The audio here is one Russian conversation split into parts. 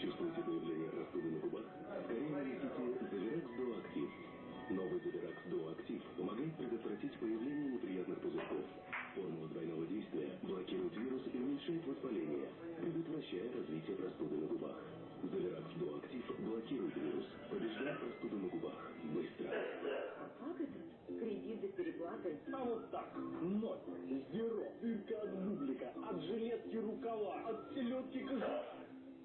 Чувствуете появление простуды на губах? Скорее нанесите Золеракс Дуо Актив. Новый Золеракс Дуо Актив помогает предотвратить появление неприятных пузырьков. Формула двойного действия блокирует вирус и уменьшает воспаление, предотвращая развитие простуды на губах. Золеракс Дуо Актив блокирует вирус, побеждает простуду на губах. Быстро. Как это? Кредит без переплаты? А вот так. Ноль. Зеро. Дырка от бублика. От жилетки рукава. От селедки кожуха.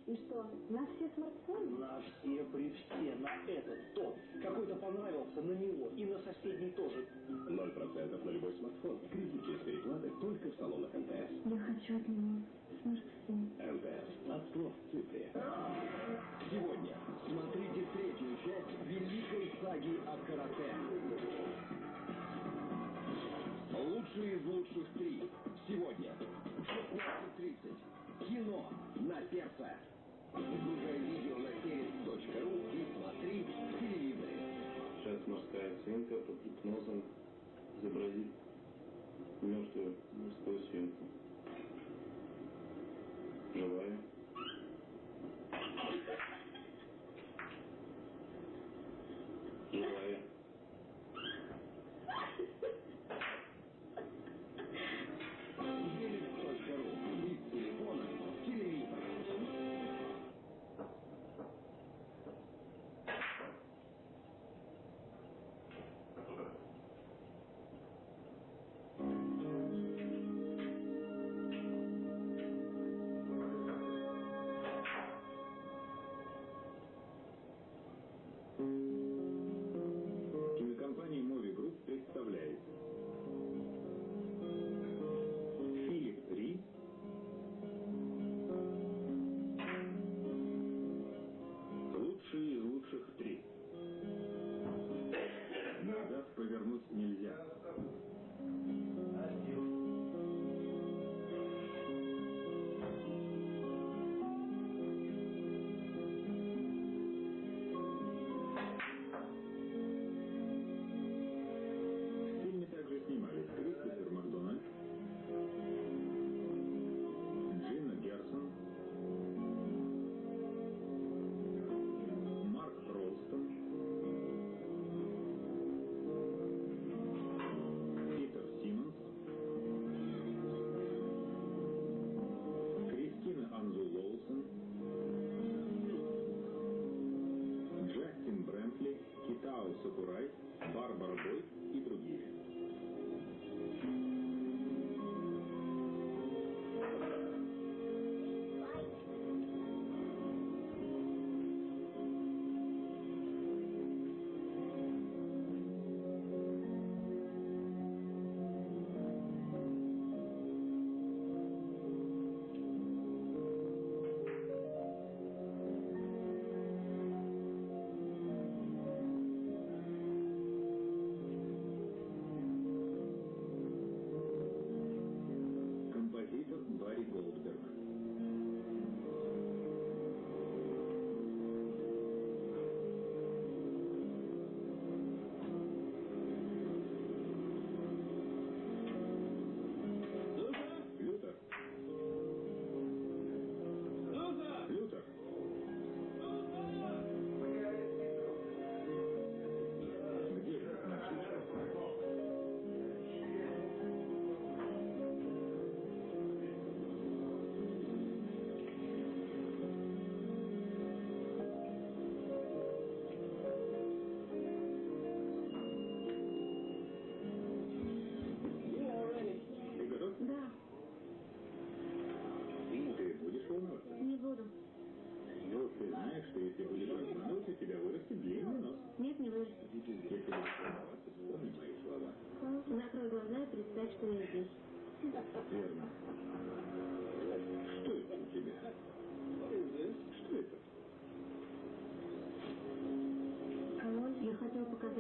И что, на все смартфоны? На все при все, на этот, тот. Какой-то понравился, на него. И на соседний тоже. 0% на любой смартфон. Кредит без переплаты только в салонах МТС. Я хочу от него смартфон. МТС. От слов в цифре. Сегодня смотрите третью часть великой саги о карате. Лучшие из лучших три. Сегодня в 16.30. Кино на сердце. Загружай видео на сервис.ру и смотри телевизоре. Сейчас морская свинка под гипнозом изобразит мертвую морскую свинку.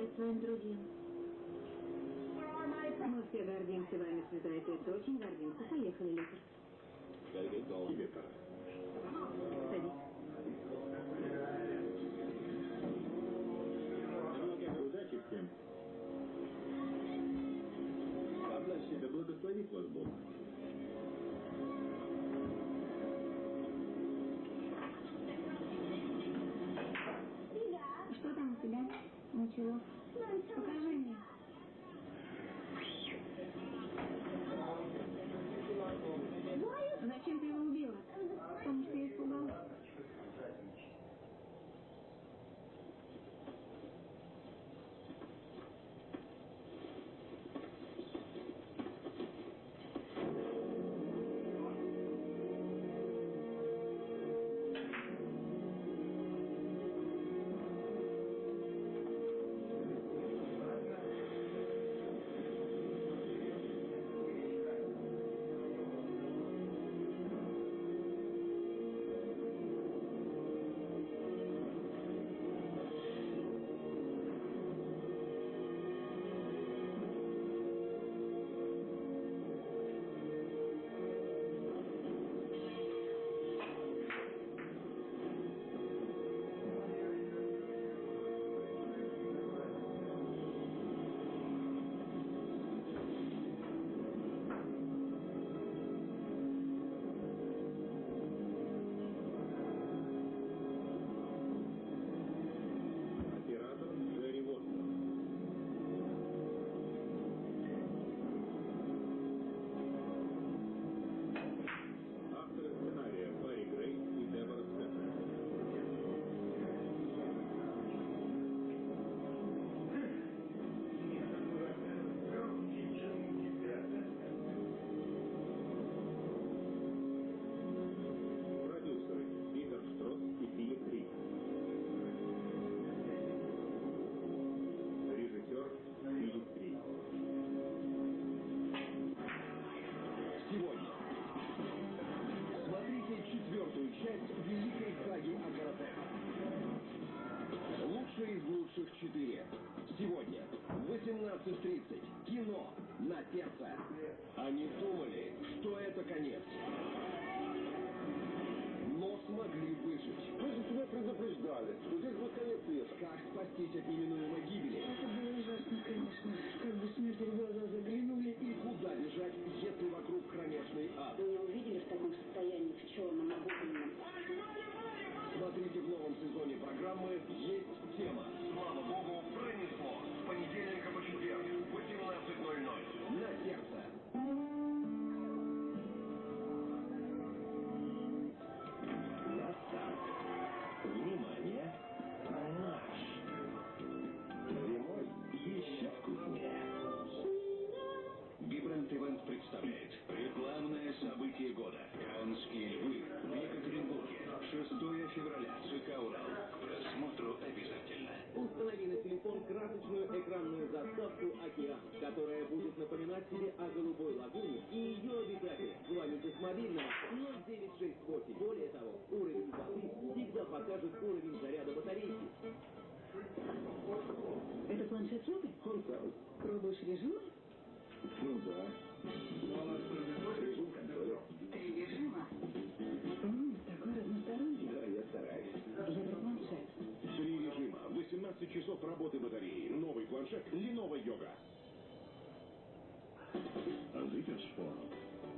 Показать своим друзьям. Мы все гордимся вами, Святая Петра. Очень гордимся. Поехали, Лютер. Тебе пора. Садись. Удачи всем. Да благословит вас Бог. you. Спастись от неминуемой гибели? Это было ужасно, конечно. Как бы смерти в глаза заглянули. И куда бежать, если вокруг кромешный ад? Вы его видели в таком состоянии, в черном обугленном? Смотрите в новом сезоне программы «Есть тема». Слава богу, февраля. ЦК «Урал». К просмотру обязательно. Установи на телефон красочную экранную заставку «Океан», которая будет напоминать тебе о голубой лагуне и ее обитателях. Звоните с мобильного 0968. Более того, уровень воды всегда покажет уровень заряда батарейки. Это планшет Юпи? Он сам. Пробуешь режим? Ну да. Режим часов работы батареи, новый планшет, Lenovo Yoga. Зипершпор.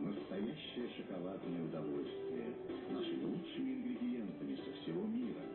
Настоящее шоколадное удовольствие. С нашими лучшими ингредиентами со всего мира.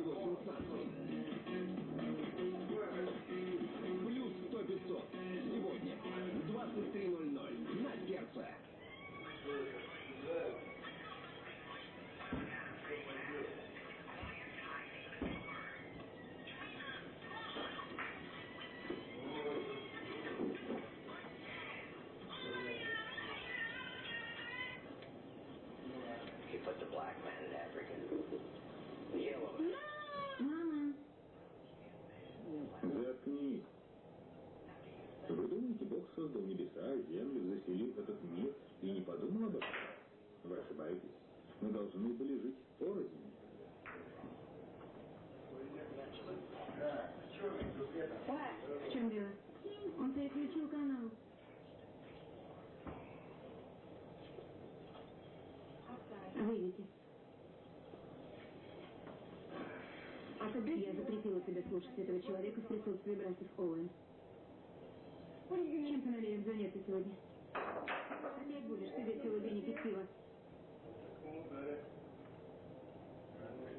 землю, заселил этот мир и не подумал об этом? Вы ошибаетесь. Мы должны были жить порознь. В чем дело? Он переключил канал. Выйдите. Я запретила тебе слушать этого человека в присутствии братьев Оуэн. Чем ты намерен заняться сегодня? Опять будешь сидеть целый день и?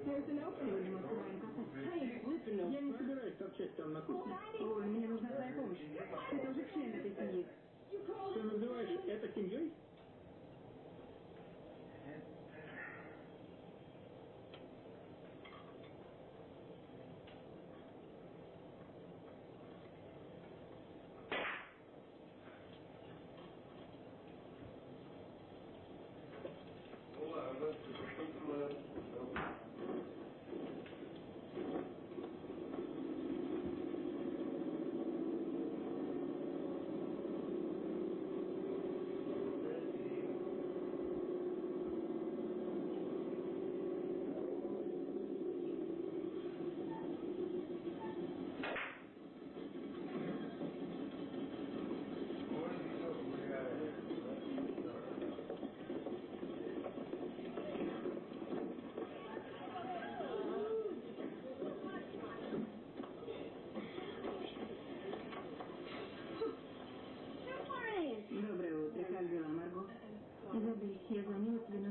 Сегодня открываем кафе. Я не собираюсь торчать там на кухне. Ой, мне нужна твоя помощь. Ты тоже член этой семьи. Ты называешь это семьей?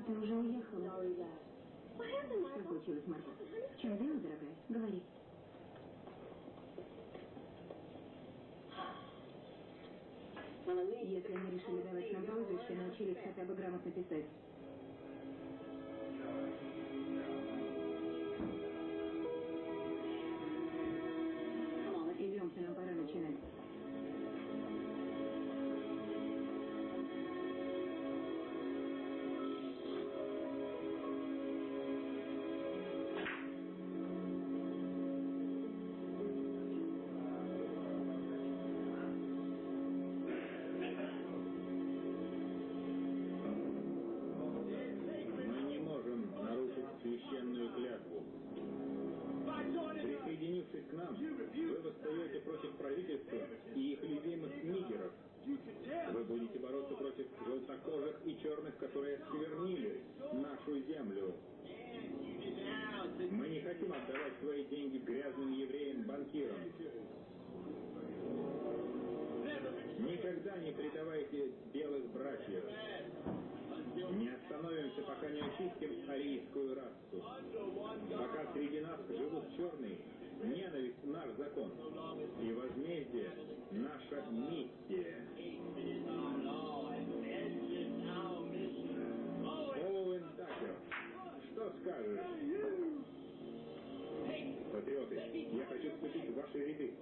ты уже уехала. Что случилось, Марго? В чем дело, дорогая? Говори. Если они решили давать нам прозвище, научились хотя бы грамотно писать. Я хочу вступить в ваши ряды.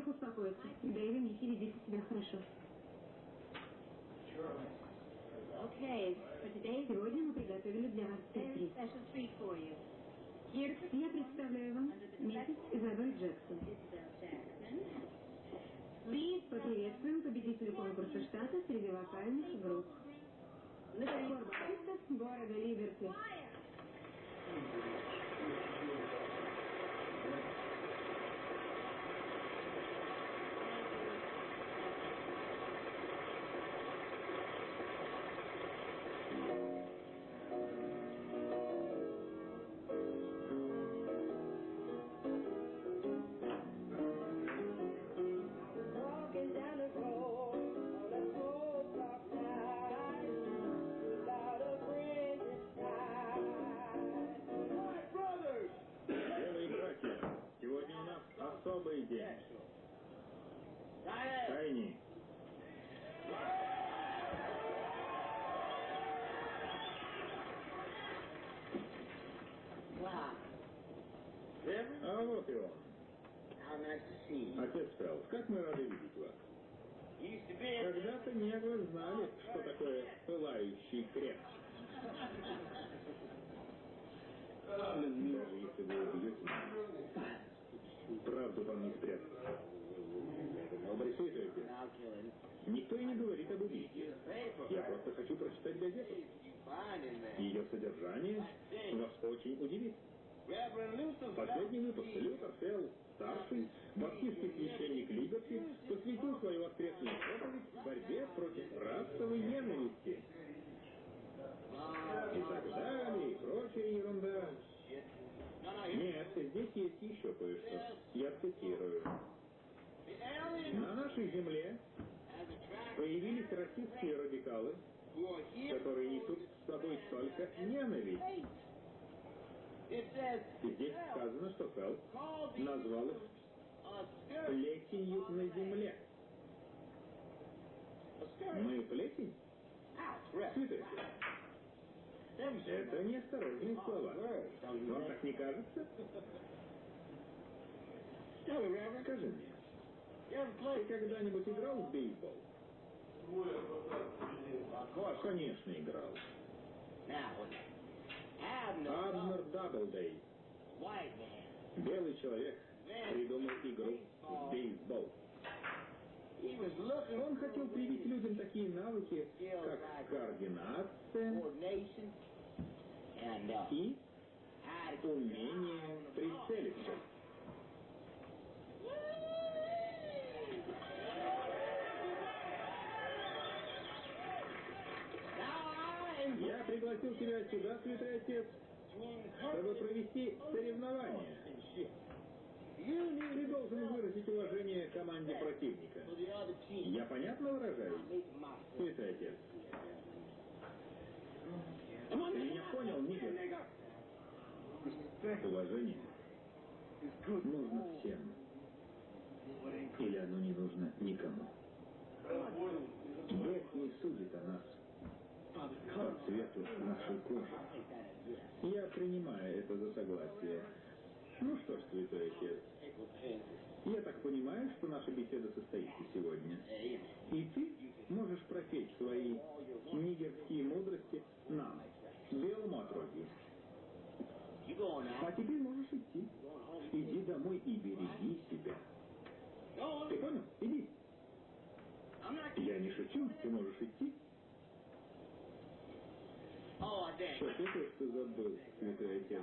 Прошу всех успокоиться. Дэйви, Микки, ведите себя хорошо. Today, Сегодня мы приготовили для вас сюрприз. Я представляю вам миссис Изабель Джексон. Поприветствуем победителя конкурса штата среди вокальных групп. Басистов города Либерти. Как мы рады видеть вас. Когда-то негры знали, что такое пылающий крест. Даже если вы убьете правду вам не спрятать. Обрисуйте. Никто и не говорит об убийстве. Я просто хочу прочитать газету. Ее содержание вас очень удивит. Последний выпуск Лютер Фелл, старший, баптистский священник Либерти, посвятил свою воскресную проповедь борьбе против расовой ненависти. И так далее, и прочая ерунда. Нет, здесь есть еще кое-что. Я цитирую. На нашей земле появились расистские радикалы, которые несут с собой только ненависть. Здесь сказано, что Фелл назвал их плесенью на земле. Мы плесень? Цветы. Это неосторожные слова. Вам так не кажется? Скажи мне, ты когда-нибудь играл в бейсбол? Конечно, играл. Абнер. Даблдей, белый человек, придумал игру в бейсбол. Он хотел привить людям такие навыки, как координация uh, и умение прицелиться. Пригласил тебя сюда, святой отец, чтобы провести соревнование. Ты должен выразить уважение команде противника. Я понятно выражаюсь, святой отец? Ты меня понял, Нигер? Уважение нужно всем. Или оно не нужно никому. Бог не судит о нас по цвету нашей кожи. Я принимаю это за согласие. Ну что ж, святой отец, я так понимаю, что наша беседа состоится сегодня. И ты можешь пропеть свои нигерские мудрости нам, белому отродью. А теперь можешь идти. Иди домой и береги себя. Ты понял? Иди. Я не шучу, ты можешь идти. Что ты что забыл, святой отец?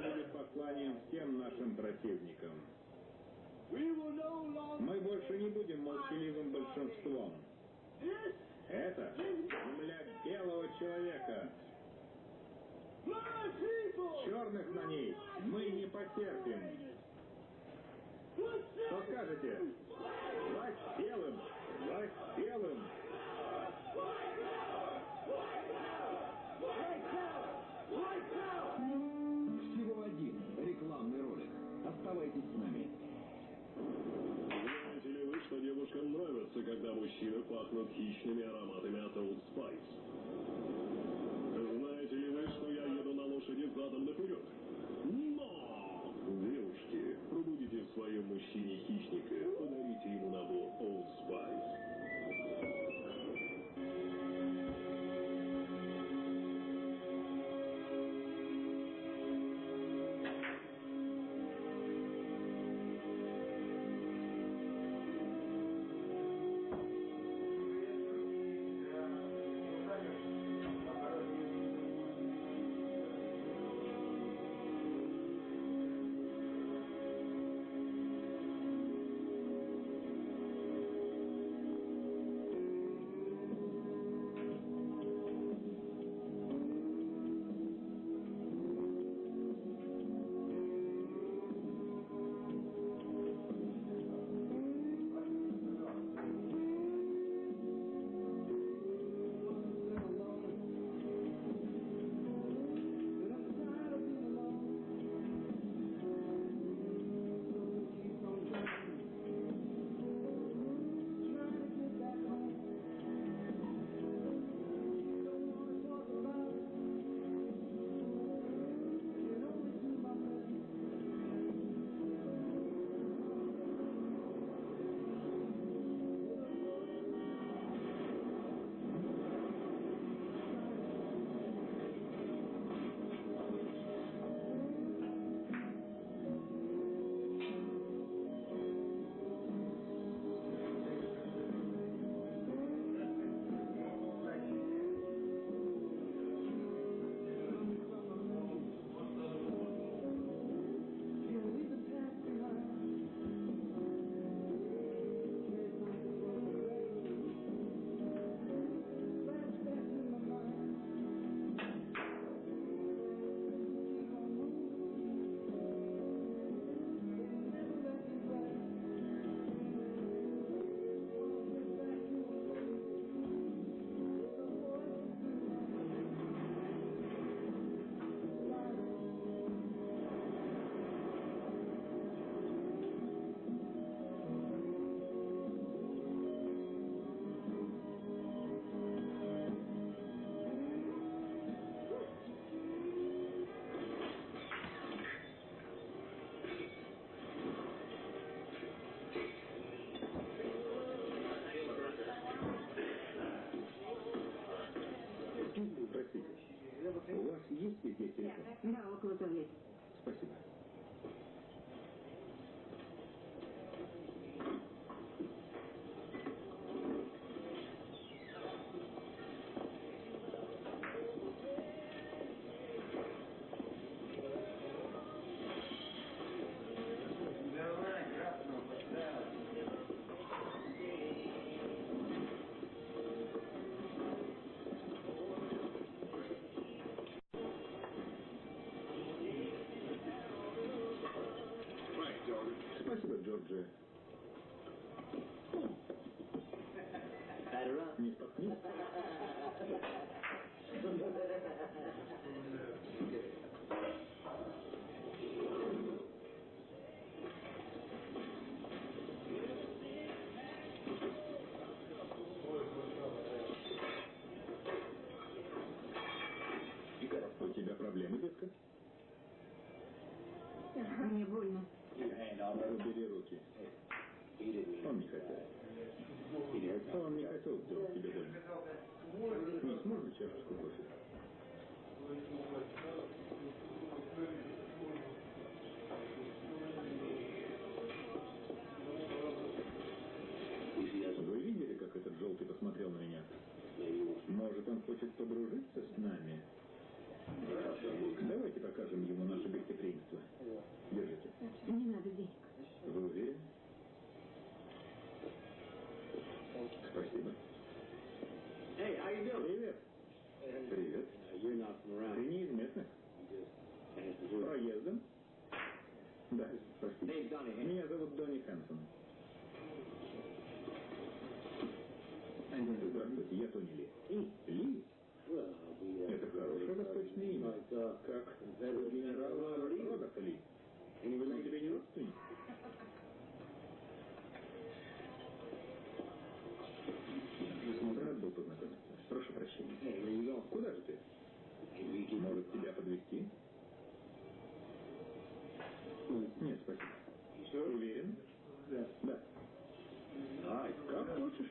пахнут хищными ароматами от Old Spice? Знаете ли вы, что я еду на лошади задом наперед? Но! Девушки, пробудите в своем мужчине хищника, подарите ему набор Old Spice. тысяч. У вас есть здесь телефон? Да, около того есть. Спасибо. Джорджи. Не споткнись. Может, он хочет подружиться с нами? Давайте покажем ему наше гостеприимство. Держите. Не надо денег. Вы уверены? Спасибо. Hey, how you doing? Привет. Привет. You're not from around. Ты не из местных? Проездом? Да, простите. Меня зовут Донни Хэнсон. Я Тони Ли. Ли? Это хорошее восточное имя. Как у генерала Роберта Ли. Он тебе не родственник? Рад был познакомиться. Прошу прощения. Куда же ты? Может, тебя подвести? Нет, спасибо. Уверен? Да. Ай, как хочешь.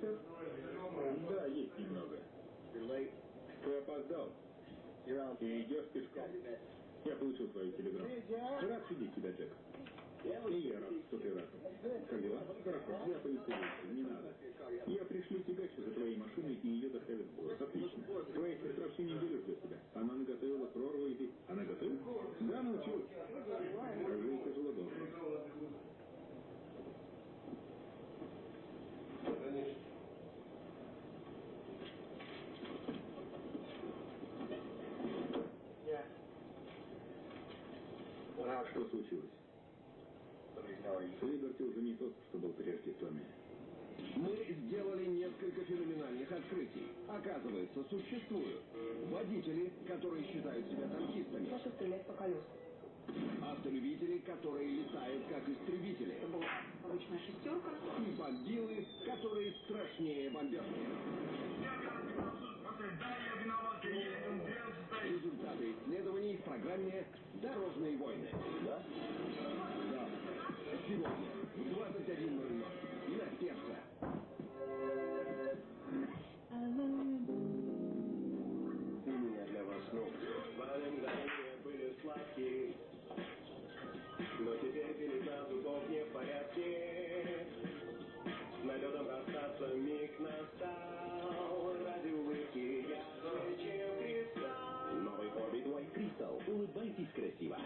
офицер? Да, есть немного. Ты опоздал. И идешь пешком. Я получил свою телеграмму. Рад видеть тебя, Джек. И я рад, что ты рад. Как дела? Хорошо, я вещи, не надо. Я пришлю тягачу за твоей машиной, и ее доставят в город. Отлично. Твоя сестра всю неделю ждет тебя. Она наготовила прорву, ты... Она готова? Да, научилась. Скажи, тяжело должно. Что случилось? Либерти уже не тот, что был прежде Томми. Мы сделали несколько феноменальных открытий. Оказывается, существуют водители, которые считают себя танкистами, Прошу стрелять по колесам. автолюбители, которые летают как истребители, Это была обычная шестерка. и бомбилы, которые страшнее бомбежки. Результаты исследований в программе «Дорожные войны». Да? Да. Сегодня в 21.00 на сердце. У меня для вас. Твои мгновения были сладкие, но теперь переза зубов не в порядке. С налетом расстаться миг настал, Красиво.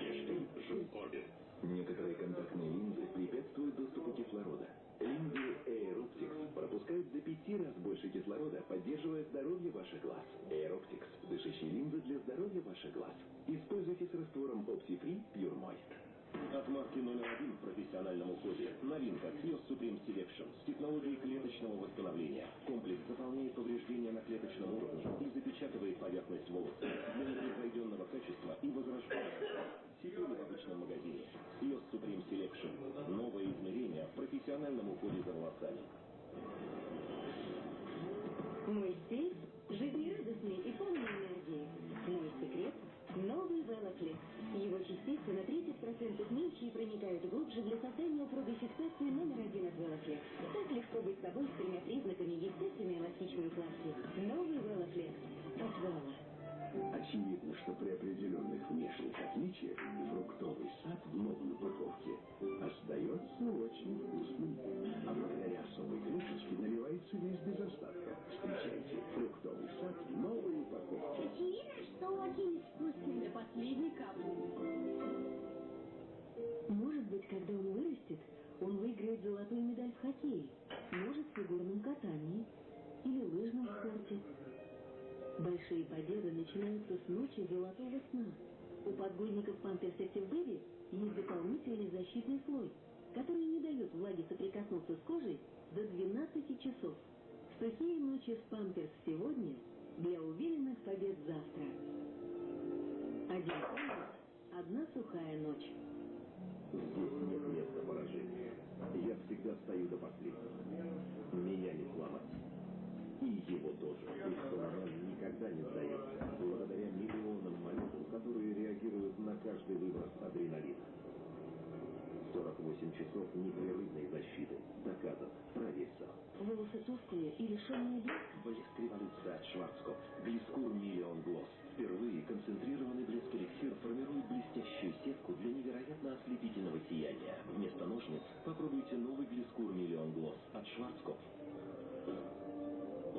Некоторые контактные линзы препятствуют доступу кислорода. Линзы Aeroptics пропускают до пяти раз больше кислорода, поддерживая здоровье ваших глаз. Aeroptics – дышащие линзы для здоровья ваших глаз. Используйте с раствором OptiFree Pure Moist. От марки номер один в профессиональном уходе. Новинка Kiosk Supreme Selection с технологией клеточного восстановления. Комплекс заполняет повреждения на клеточном уровне и запечатывает поверхность волоса для непревзойденного качества и возрождения. Теперь в обычном магазине. Kiosk Supreme Selection. Новое измерение в профессиональном уходе за волосами. Мой стиль жизнерадостный и полный энергии. Мой секрет – новый Велофлекс. Его частицы на 30% меньше и проникают глубже для создания упругой фиксации номер один от Велофлекс. Так легко быть собой с тремя признаками естественной эластичной укладки. Новый Велофлекс от Вела. Очевидно, что при определенных внешних отличиях фруктовый сад в новой упаковке остается очень вкусным. А благодаря особой крышечке наливается весь без остатка. Встречайте, фруктовый сад в новой упаковке. Очевидно, что очень вкусный. До последней капли. Может быть, когда он вырастет, он выиграет золотую медаль в хоккее, может, в фигурном катании или лыжном спорте. Большие победы начинаются с ночи золотого сна. У подгузников Pampers Active Baby есть дополнительный защитный слой, который не дает влаге соприкоснуться с кожей до 12 часов. Сухие ночи с Pampers сегодня для уверенных побед завтра. Один Pampers, одна сухая ночь. Здесь нет места поражения. Я всегда стою до последнего. Меня не сломать. И его тоже. И Соломон никогда не сдается, благодаря миллионам молекул, которые реагируют на каждый выброс адреналина. 48 часов непрерывной защиты. Доказано. Проверь сам. Волосы толстые и лишенные блеска. Блеск революции от Шварцкопф. Глискур Миллион Глосс. Впервые концентрированный блеск эликсир формирует блестящую сетку для невероятно ослепительного сияния. Вместо ножниц попробуйте новый Глискур Миллион Глосс от Шварцкопф. У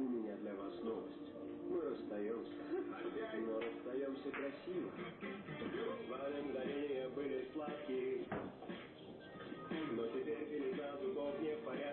меня для вас новость. Мы расстаемся. Но расстаемся красиво. Два мгновения были сладкие. Но теперь пелена зубов не в порядке.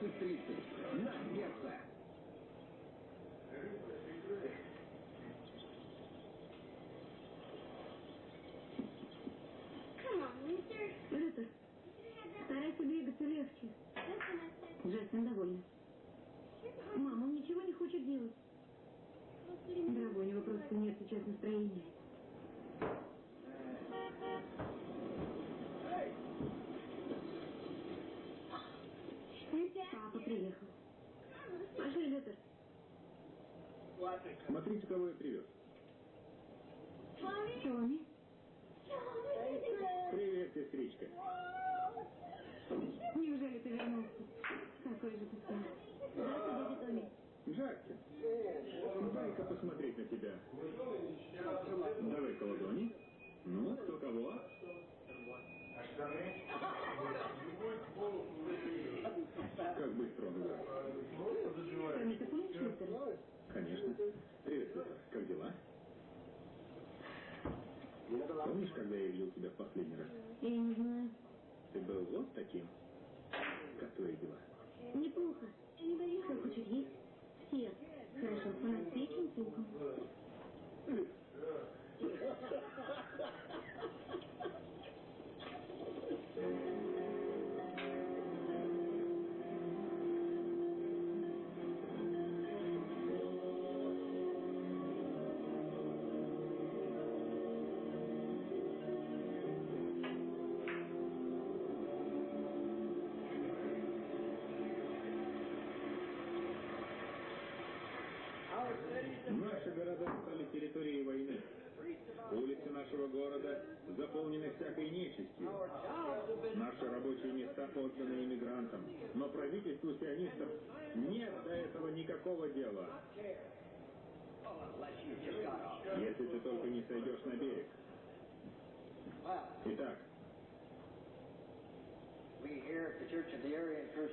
20.30 на mister. Лютер, старайся двигаться легче. Джастин довольна. Мама, он ничего не хочет делать. Дорогой, у него просто нет сейчас настроения. Приехал. Пошли, Лютер. Смотрите, кого я привез. Томми. Привет, сестричка. Неужели ты вернулся? Какой же ты старый. Томми. Джастин, дай-ка посмотреть на тебя. Давай-ка ладони. Ну, кто кого? Как ты помнишь Лютера? Конечно. Привет, Петр. Как дела? Помнишь, когда я видел тебя в последний раз? Я не знаю. ты был вот таким? Как твои дела? Неплохо. Кто хочет есть? Все. Хорошо, печень с луком. Заполнены всякой нечистью. Наши рабочие места отданы иммигрантам. Но правительству сионистов нет до этого никакого дела. Если ты только не сойдешь на берег. Итак,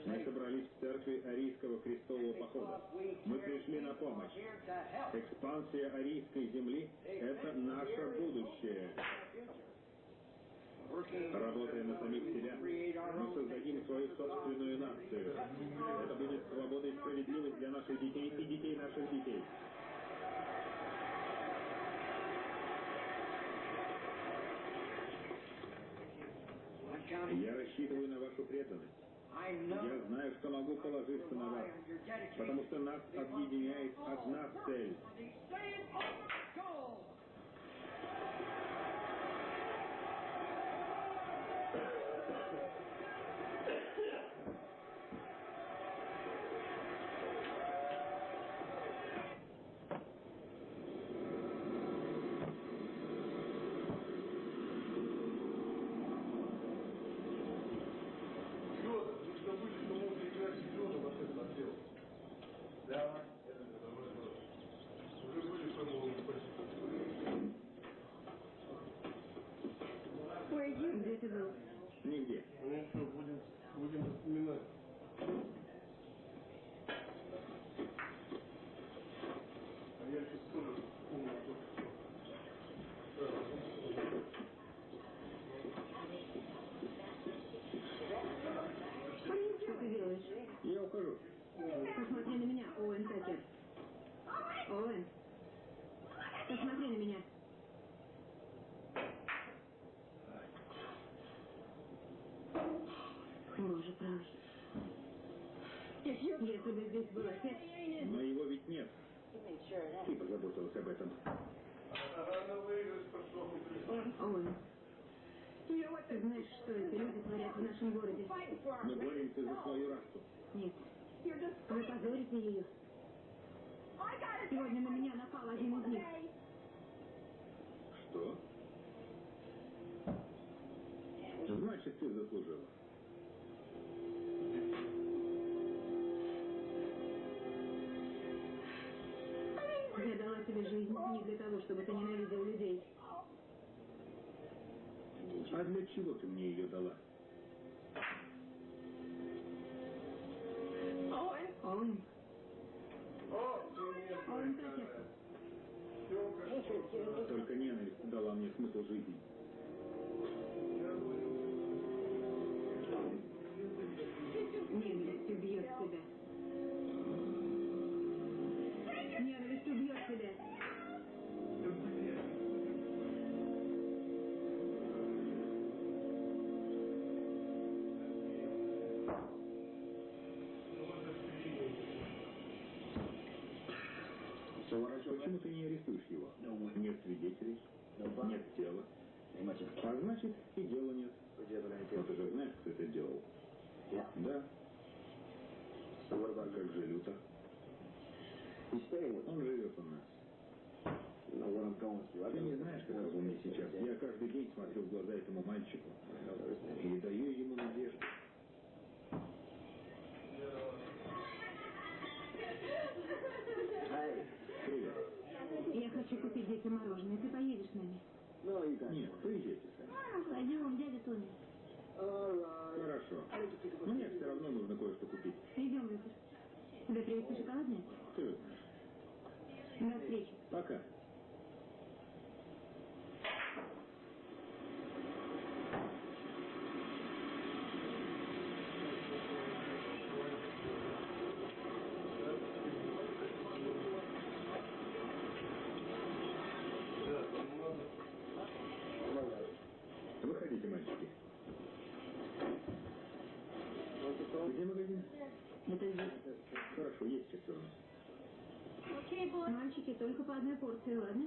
мы собрались в церкви Арийского крестового похода. Мы пришли на помощь. Экспансия арийской земли – это наше будущее. Работая на самих себя, мы создадим свою собственную нацию. Это будет свобода и справедливость для наших детей и детей наших детей. Я рассчитываю на вашу преданность. Я знаю, что могу положиться на вас, потому что нас объединяет одна цель. Где ты был? Нигде. Ну что, будем, будем вспоминать. А я сейчас тоже вспомнил только Что ты делаешь? Я ухожу. Посмотри на меня, Оуэн Такер. Оуэн, посмотри на меня. Боже правый. Если бы здесь был отец, Но его ведь нет. Ты позаботилась об этом. Оуэн, ты знаешь, что эти люди творят в нашем городе? Мы боремся за свою расу. Нет. Вы позорите ее. Сегодня на меня напал один из них. Что? Значит, ты заслужила. Тебе жизнь не для того, чтобы ты ненавидел людей. А для чего ты мне ее дала? Оуэн. Оуэн Такер. Только ненависть дала мне смысл жизни. Ненависть убьет тебя. Ты не арестуешь его? Нет свидетелей, нет тела. А значит, и дела нет. Но ты же знаешь, кто это делал? Да. А как же Лютер? Он живет у нас. Ты не знаешь, каково мне сейчас. Я каждый день смотрю в глаза этому мальчику и даю ему надежду. Детям мороженое. Ты поедешь с нами? Нет, поезжайте сами. Пойдем, дядя Тони. Хорошо. Мне все равно нужно кое-что купить. Идем, Лютер. Тебе привезти шоколадное? Ты знаешь. До встречи. Пока. Минске. Где магазин? Это здесь. Хорошо, есть шестеро. Окей, босс. Мальчики, только по одной